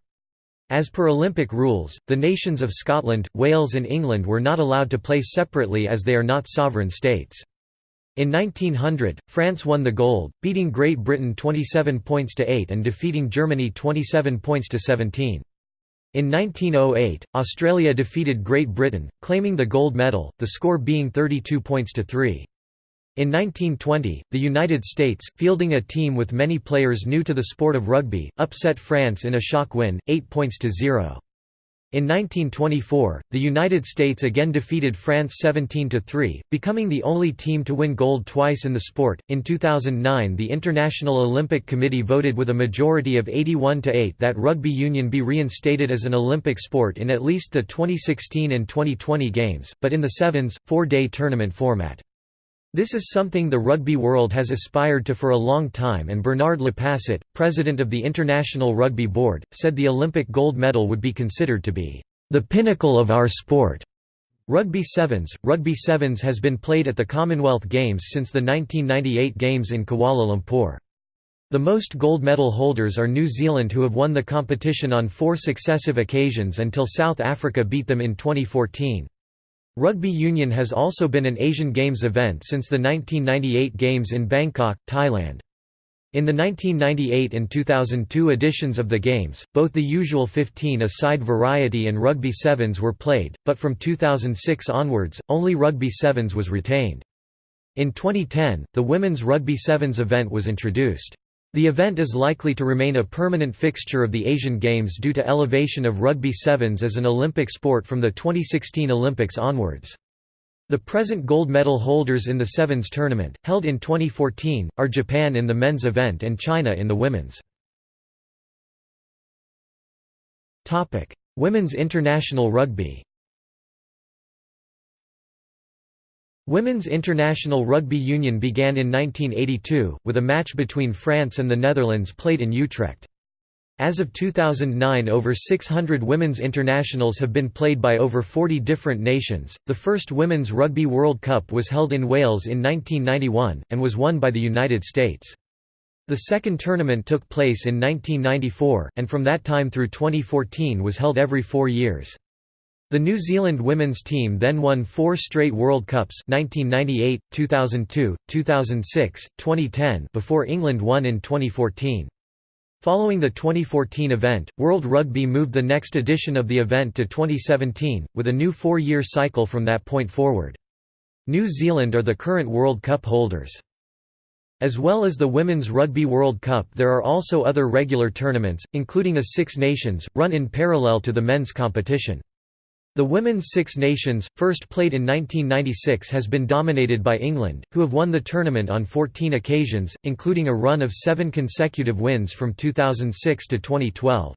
As per Olympic rules, the nations of Scotland, Wales and England were not allowed to play separately as they are not sovereign states. In 1900, France won the gold, beating Great Britain 27 points to 8 and defeating Germany 27 points to 17. In 1908, Australia defeated Great Britain, claiming the gold medal, the score being 32 points to 3. In 1920, the United States, fielding a team with many players new to the sport of rugby, upset France in a shock win, 8 points to 0. In 1924, the United States again defeated France 17 to 3, becoming the only team to win gold twice in the sport. In 2009 the International Olympic Committee voted with a majority of 81 to 8 that rugby union be reinstated as an Olympic sport in at least the 2016 and 2020 games, but in the sevens, four-day tournament format. This is something the rugby world has aspired to for a long time and Bernard Lapasset, president of the International Rugby Board, said the Olympic gold medal would be considered to be the pinnacle of our sport. Rugby Sevens Rugby Sevens has been played at the Commonwealth Games since the 1998 Games in Kuala Lumpur. The most gold medal holders are New Zealand who have won the competition on four successive occasions until South Africa beat them in 2014. Rugby union has also been an Asian Games event since the 1998 Games in Bangkok, Thailand. In the 1998 and 2002 editions of the Games, both the usual 15-a-side variety and Rugby Sevens were played, but from 2006 onwards, only Rugby Sevens was retained. In 2010, the Women's Rugby Sevens event was introduced. The event is likely to remain a permanent fixture of the Asian Games due to elevation of rugby sevens as an Olympic sport from the 2016 Olympics onwards. The present gold medal holders in the Sevens tournament, held in 2014, are Japan in the men's event and China in the women's. Women's international rugby Women's International Rugby Union began in 1982, with a match between France and the Netherlands played in Utrecht. As of 2009, over 600 women's internationals have been played by over 40 different nations. The first Women's Rugby World Cup was held in Wales in 1991, and was won by the United States. The second tournament took place in 1994, and from that time through 2014 was held every four years. The New Zealand women's team then won four straight World Cups 1998, 2002, 2006, 2010 before England won in 2014. Following the 2014 event, World Rugby moved the next edition of the event to 2017, with a new four-year cycle from that point forward. New Zealand are the current World Cup holders. As well as the Women's Rugby World Cup there are also other regular tournaments, including a Six Nations, run in parallel to the men's competition. The Women's Six Nations, first played in 1996 has been dominated by England, who have won the tournament on 14 occasions, including a run of seven consecutive wins from 2006 to 2012.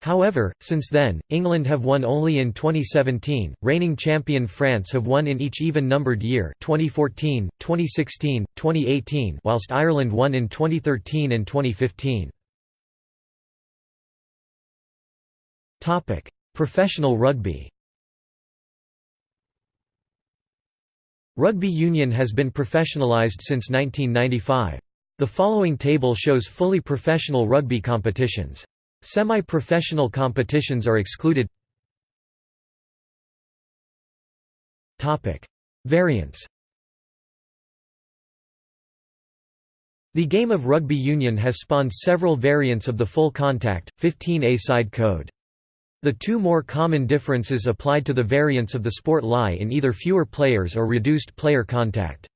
However, since then, England have won only in 2017, reigning champion France have won in each even-numbered year 2014, 2016, 2018 whilst Ireland won in 2013 and 2015. Professional rugby Rugby union has been professionalised since 1995. The following table shows fully professional rugby competitions. Semi-professional competitions are excluded Variants The game of rugby union has spawned several variants of the full contact, 15A-side code. The two more common differences applied to the variants of the sport lie in either fewer players or reduced player contact.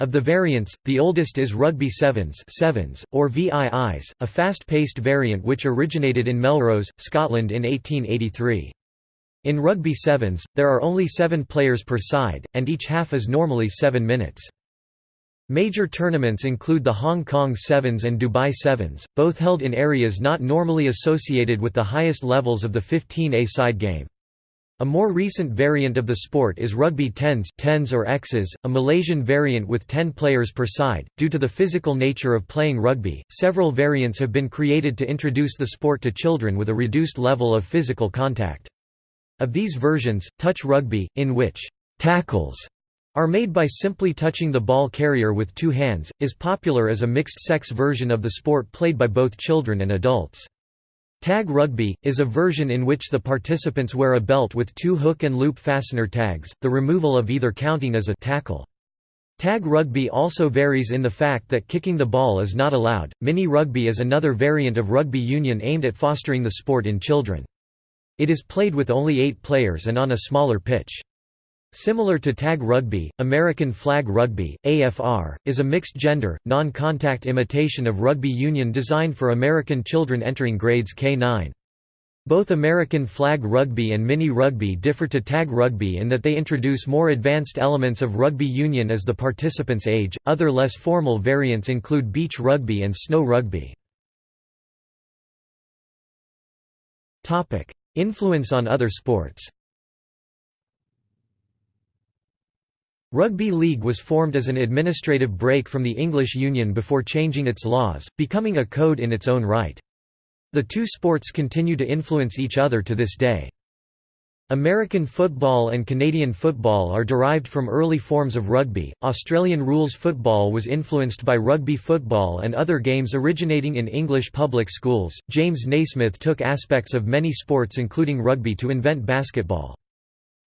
Of the variants, the oldest is Rugby Sevens, sevens or VIIs, a fast-paced variant which originated in Melrose, Scotland in 1883. In Rugby Sevens, there are only seven players per side, and each half is normally seven minutes. Major tournaments include the Hong Kong Sevens and Dubai Sevens, both held in areas not normally associated with the highest levels of the 15A side game. A more recent variant of the sport is rugby tens, tens or X's, a Malaysian variant with 10 players per side. Due to the physical nature of playing rugby, several variants have been created to introduce the sport to children with a reduced level of physical contact. Of these versions, touch rugby, in which tackles are made by simply touching the ball carrier with two hands, is popular as a mixed-sex version of the sport played by both children and adults. Tag rugby, is a version in which the participants wear a belt with two hook and loop fastener tags, the removal of either counting as a tackle. Tag rugby also varies in the fact that kicking the ball is not allowed. Mini rugby is another variant of rugby union aimed at fostering the sport in children. It is played with only eight players and on a smaller pitch. Similar to tag rugby, American flag rugby, AFR, is a mixed-gender, non-contact imitation of rugby union designed for American children entering grades K-9. Both American flag rugby and mini rugby differ to tag rugby in that they introduce more advanced elements of rugby union as the participants age. Other less formal variants include beach rugby and snow rugby. Topic: Influence on other sports. Rugby League was formed as an administrative break from the English Union before changing its laws, becoming a code in its own right. The two sports continue to influence each other to this day. American football and Canadian football are derived from early forms of rugby. Australian rules football was influenced by rugby football and other games originating in English public schools. James Naismith took aspects of many sports including rugby to invent basketball.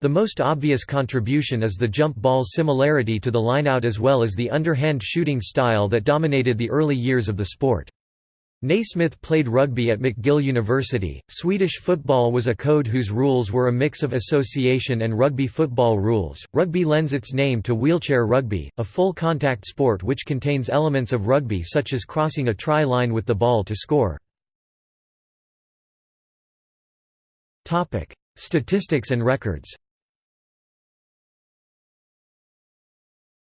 The most obvious contribution is the jump ball's similarity to the lineout as well as the underhand shooting style that dominated the early years of the sport. Naismith played rugby at McGill University. Swedish football was a code whose rules were a mix of association and rugby football rules. Rugby lends its name to wheelchair rugby, a full contact sport which contains elements of rugby such as crossing a try line with the ball to score. Topic: Statistics and records.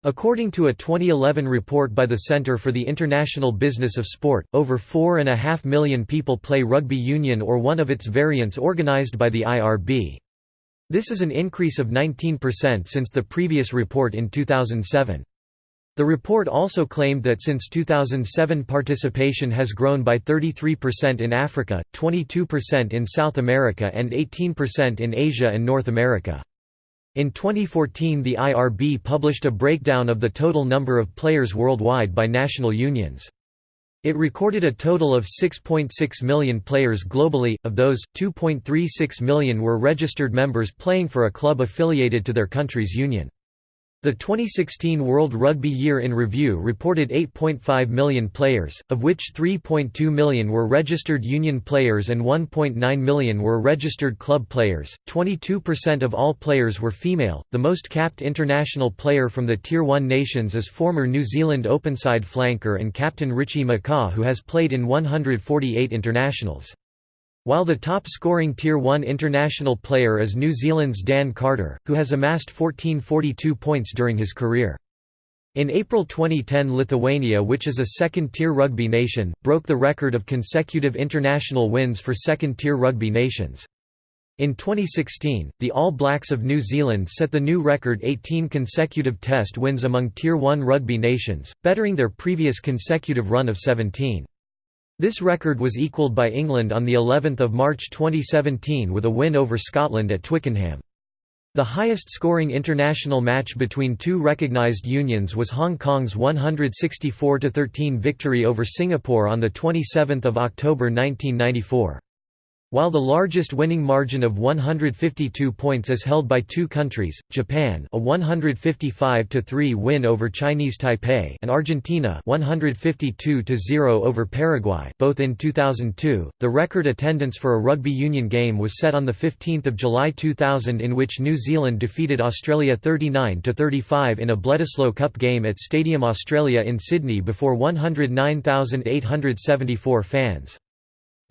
According to a 2011 report by the Centre for the International Business of Sport, over four and a half million people play rugby union or one of its variants organised by the IRB. This is an increase of 19% since the previous report in 2007. The report also claimed that since 2007 participation has grown by 33% in Africa, 22% in South America and 18% in Asia and North America. In 2014 the IRB published a breakdown of the total number of players worldwide by national unions. It recorded a total of 6.6 .6 million players globally, of those, 2.36 million were registered members playing for a club affiliated to their country's union. The 2016 World Rugby Year in Review reported 8.5 million players, of which 3.2 million were registered union players and 1.9 million were registered club players. 22% of all players were female. The most capped international player from the Tier 1 nations is former New Zealand openside flanker and captain Richie McCaw, who has played in 148 internationals. While the top-scoring Tier 1 international player is New Zealand's Dan Carter, who has amassed 1442 points during his career. In April 2010 Lithuania which is a second-tier rugby nation, broke the record of consecutive international wins for second-tier rugby nations. In 2016, the All Blacks of New Zealand set the new record 18 consecutive test wins among Tier 1 rugby nations, bettering their previous consecutive run of 17. This record was equalled by England on the 11th of March 2017 with a win over Scotland at Twickenham. The highest scoring international match between two recognised unions was Hong Kong's 164–13 victory over Singapore on 27 October 1994. While the largest winning margin of 152 points is held by two countries, Japan a 155–3 win over Chinese Taipei and Argentina 152–0 over Paraguay both in 2002, the record attendance for a rugby union game was set on 15 July 2000 in which New Zealand defeated Australia 39–35 in a Bledisloe Cup game at Stadium Australia in Sydney before 109,874 fans.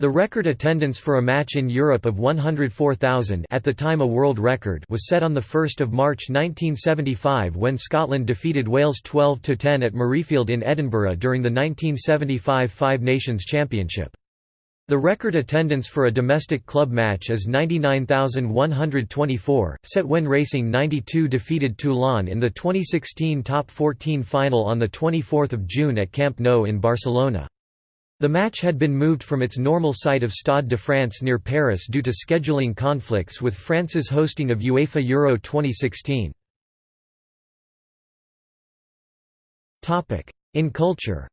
The record attendance for a match in Europe of 104,000 at the time a world record was set on 1 March 1975 when Scotland defeated Wales 12–10 at Murrayfield in Edinburgh during the 1975 Five Nations Championship. The record attendance for a domestic club match is 99,124, set when Racing 92 defeated Toulon in the 2016 Top 14 final on 24 June at Camp Nou in Barcelona. The match had been moved from its normal site of Stade de France near Paris due to scheduling conflicts with France's hosting of UEFA Euro 2016. In culture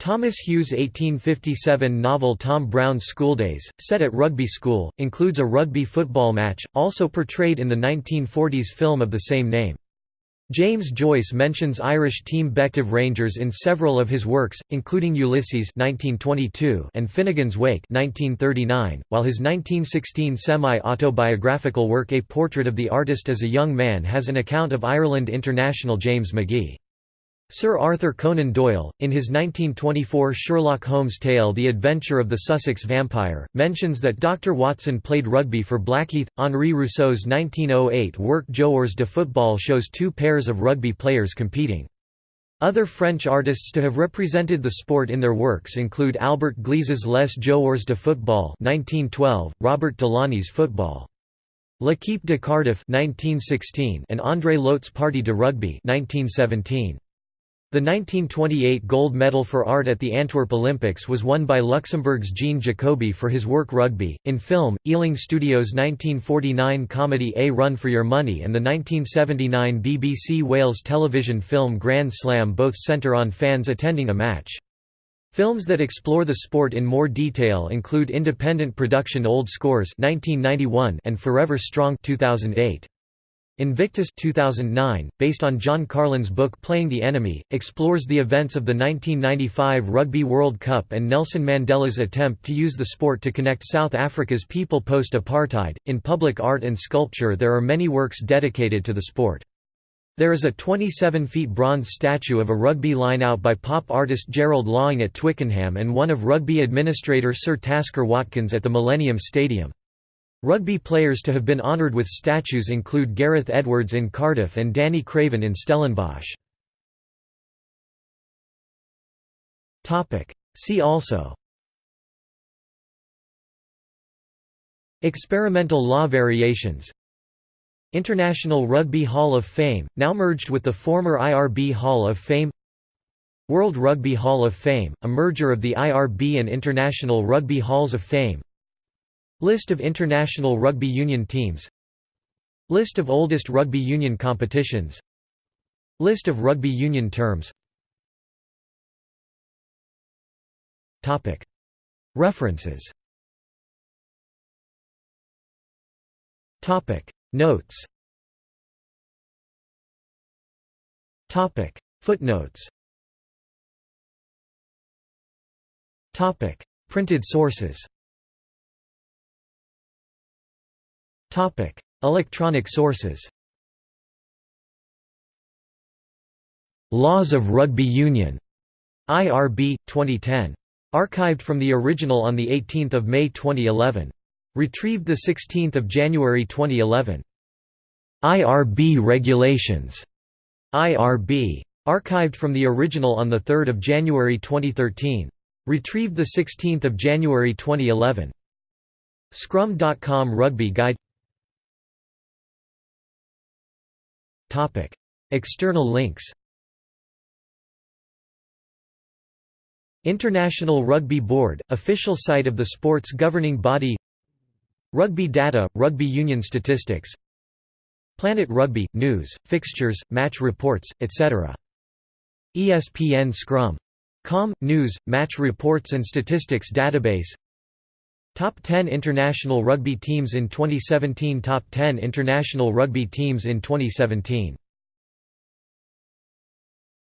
Thomas Hughes' 1857 novel Tom Brown's Schooldays, set at Rugby School, includes a rugby football match, also portrayed in the 1940s film of the same name. James Joyce mentions Irish team Bective Rangers in several of his works, including Ulysses 1922 and Finnegan's Wake 1939, while his 1916 semi-autobiographical work A Portrait of the Artist as a Young Man has an account of Ireland international James Magee. Sir Arthur Conan Doyle, in his 1924 Sherlock Holmes tale The Adventure of the Sussex Vampire, mentions that Dr. Watson played rugby for Blackheath. Henri Rousseau's 1908 work Joueurs de football shows two pairs of rugby players competing. Other French artists to have represented the sport in their works include Albert Gleizes's Les Joueurs de football 1912, Robert Delaunay's Football. L'équipe de Cardiff 1916 and André Lhote's Partie de rugby 1917. The 1928 gold medal for art at the Antwerp Olympics was won by Luxembourg's Jean Jacoby for his work Rugby. In film, Ealing Studios' 1949 comedy A Run for Your Money and the 1979 BBC Wales television film Grand Slam both centre on fans attending a match. Films that explore the sport in more detail include independent production Old Scores 1991 and Forever Strong 2008. Invictus 2009, based on John Carlin's book Playing the Enemy, explores the events of the 1995 Rugby World Cup and Nelson Mandela's attempt to use the sport to connect South Africa's people post-apartheid. In public art and sculpture there are many works dedicated to the sport. There is a 27 feet bronze statue of a rugby line-out by pop artist Gerald Laing at Twickenham and one of rugby administrator Sir Tasker Watkins at the Millennium Stadium. Rugby players to have been honoured with statues include Gareth Edwards in Cardiff and Danie Craven in Stellenbosch. See also. Experimental law variations. International Rugby Hall of Fame, now merged with the former IRB Hall of Fame. World Rugby Hall of Fame, a merger of the IRB and International Rugby Halls of Fame List of international rugby union teams. List of oldest rugby union competitions. List of rugby union terms. References. Notes. Footnotes. Printed sources Electronic sources Laws of Rugby Union. IRB, 2010. Archived from the original on 18 May 2011. Retrieved 16 January 2011. IRB Regulations. IRB. Archived from the original on 3 January 2013. Retrieved 16 January 2011. Scrum.com Rugby Guide External links International Rugby Board, official site of the sport's governing body Rugby data, rugby union statistics Planet Rugby, news, fixtures, match reports, etc. ESPN Scrum. Com, news, match reports and statistics database Top 10 international rugby teams in 2017 Top 10 international rugby teams in 2017